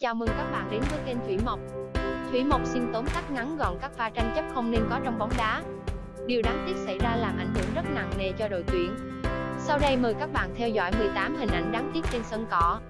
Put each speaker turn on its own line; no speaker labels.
Chào mừng các bạn đến với kênh Thủy Mộc. Thủy Mộc xin tóm tắt ngắn gọn các pha tranh chấp không nên có trong bóng đá. Điều đáng tiếc xảy ra làm ảnh hưởng rất nặng nề cho đội tuyển. Sau đây mời các bạn theo dõi 18 hình ảnh đáng tiếc trên sân cỏ.